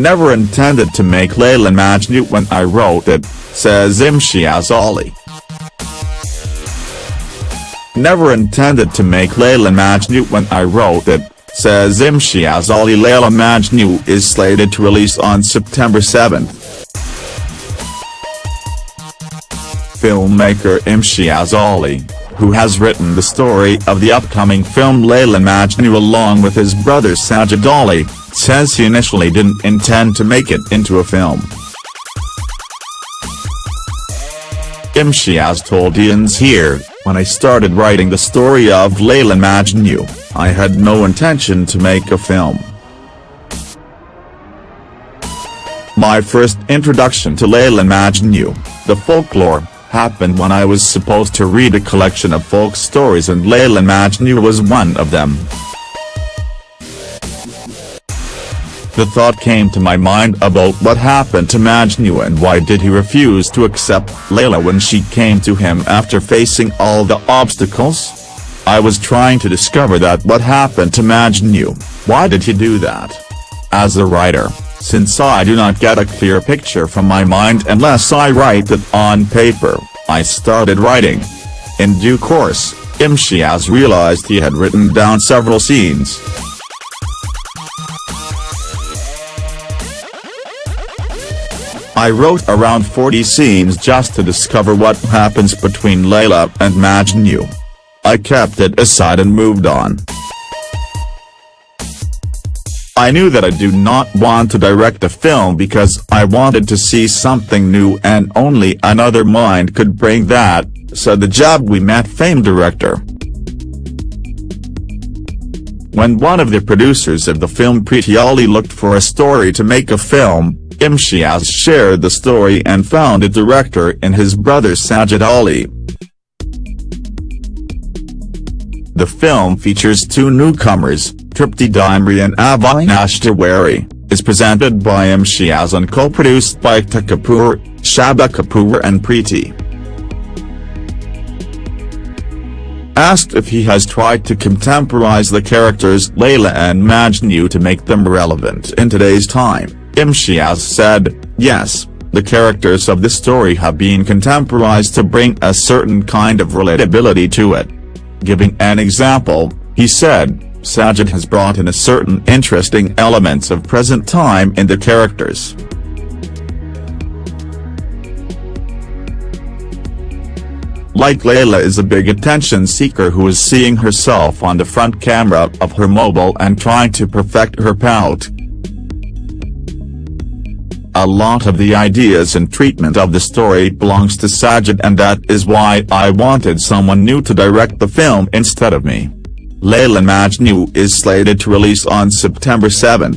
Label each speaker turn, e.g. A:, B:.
A: Never intended to make Layla Majnun when I wrote it, says Imtiaz Ali. Never intended to make Layla Majnun when I wrote it, says Imtiaz Ali Layla Majnun is slated to release on September 7. Filmmaker Imtiaz Ali, who has written the story of the upcoming film Layla Majnun along with his brother Sajid Ali, says he initially didn't intend to make it into a film. Imtiaz told IANS here, when I started writing the story of Layla Majnun, I had no intention to make a film. My first introduction to Layla Majnun, the folklore, happened when I was supposed to read a collection of folk stories and Layla Majnun was one of them. The thought came to my mind about what happened to Majnu and why did he refuse to accept Layla when she came to him after facing all the obstacles? I was trying to discover that what happened to Majnu, why did he do that? As a writer, since I do not get a clear picture from my mind unless I write it on paper, I started writing. In due course, Imtiaz realized he had written down several scenes. I wrote around 40 scenes just to discover what happens between Layla and Majnun. I kept it aside and moved on. I knew that I do not want to direct a film because I wanted to see something new and only another mind could bring that, said the Jab We Met fame director. When one of the producers of the film Preeti Ali looked for a story to make a film, Imtiaz shared the story and found a director in his brother Sajid Ali. The film features two newcomers, Tripti Dimri and Avinash Tiwari, is presented by Imtiaz and co-produced by Ekta Kapoor, Shraddha Kapoor and Preeti. Asked if he has tried to contemporize the characters Layla and Majnun to make them relevant in today's time, Imtiaz said, yes, the characters of the story have been contemporized to bring a certain kind of relatability to it. Giving an example, he said, Sajid has brought in a certain interesting elements of present time in the characters. Like Layla is a big attention seeker who is seeing herself on the front camera of her mobile and trying to perfect her pout. A lot of the ideas and treatment of the story belongs to Sajid and that is why I wanted someone new to direct the film instead of me. Layla Majnu is slated to release on September 7.